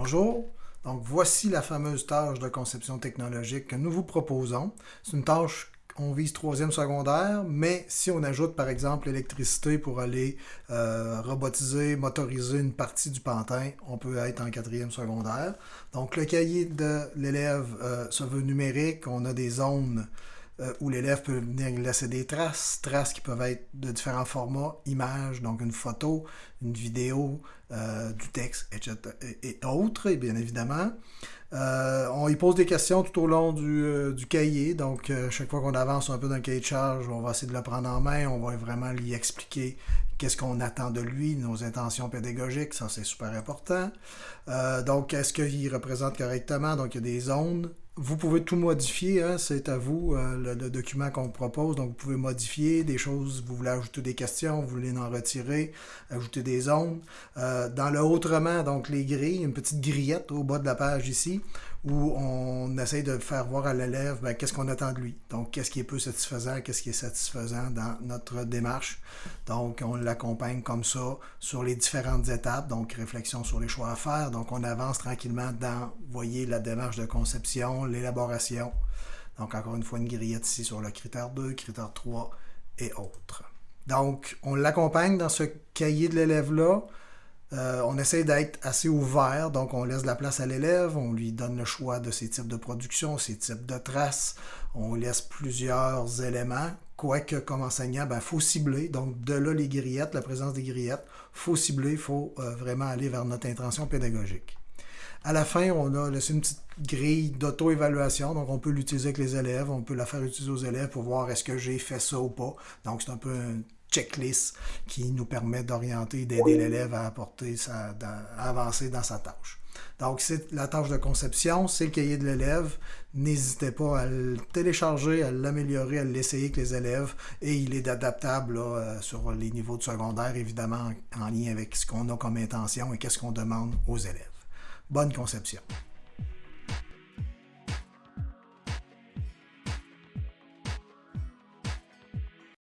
Bonjour, donc voici la fameuse tâche de conception technologique que nous vous proposons. C'est une tâche on vise troisième secondaire, mais si on ajoute par exemple l'électricité pour aller euh, robotiser, motoriser une partie du pantin, on peut être en quatrième secondaire. Donc le cahier de l'élève euh, se veut numérique, on a des zones euh, où l'élève peut venir laisser des traces, traces qui peuvent être de différents formats, images, donc une photo, une vidéo, euh, du texte, etc. et, autres, et bien évidemment. Euh, on y pose des questions tout au long du, du cahier, donc chaque fois qu'on avance un peu dans cahier de charge, on va essayer de le prendre en main, on va vraiment lui expliquer qu'est-ce qu'on attend de lui, nos intentions pédagogiques, ça c'est super important. donc, est-ce qu'il représente correctement? Donc, il y a des zones, vous pouvez tout modifier, hein, c'est à vous euh, le, document qu'on propose. Donc, vous pouvez modifier des choses, vous voulez ajouter des questions, vous voulez en retirer, ajouter des zones. Euh, dans le autrement, donc les grilles, une petite grillette au bas de la page ici, où on essaye de faire voir à l'élève ben, qu'est-ce qu'on attend de lui. Donc, qu'est-ce qui est peu satisfaisant, qu'est-ce qui est satisfaisant dans notre démarche. Donc, on l'accompagne comme ça sur les différentes étapes. Donc, réflexion sur les choix à faire. Donc, on avance tranquillement dans, voyez, la démarche de conception, l'élaboration. Donc, encore une fois, une grillette ici sur le critère 2, critère 3 et autres. Donc, on l'accompagne dans ce cahier de l'élève-là. Euh, on essaie d'être assez ouvert, donc on laisse la place à l'élève, on lui donne le choix de ses types de production, ses types de traces, on laisse plusieurs éléments, quoique comme enseignant, il ben, faut cibler, donc de là les grillettes, la présence des grillettes, faut cibler, il faut euh, vraiment aller vers notre intention pédagogique. À la fin, on a laissé une petite grille d'auto-évaluation, donc on peut l'utiliser avec les élèves, on peut la faire utiliser aux élèves pour voir est-ce que j'ai fait ça ou pas. Donc c'est un peu checklist qui nous permet d'orienter, d'aider l'élève à avancer dans sa tâche. Donc, c'est la tâche de conception, c'est le cahier de l'élève. N'hésitez pas à le télécharger, à l'améliorer, à l'essayer avec les élèves. Et il est adaptable euh, sur les niveaux de secondaire, évidemment, en lien avec ce qu'on a comme intention et qu'est-ce qu'on demande aux élèves. Bonne conception.